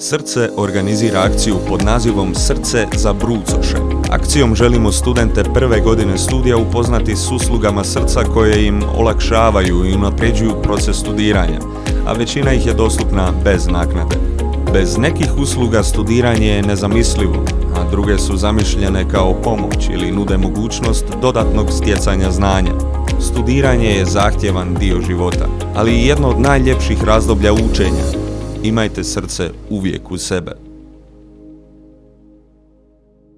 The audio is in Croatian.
Srce organizira akciju pod nazivom Srce za brucoše. Akcijom želimo studente prve godine studija upoznati s uslugama srca koje im olakšavaju i unapređuju proces studiranja, a većina ih je dostupna bez naknade. Bez nekih usluga studiranje je nezamislivo, a druge su zamišljene kao pomoć ili nude mogućnost dodatnog stjecanja znanja. Studiranje je zahtjevan dio života, ali i jedno od najljepših razdoblja učenja. Imajte srce uvijek u sebe.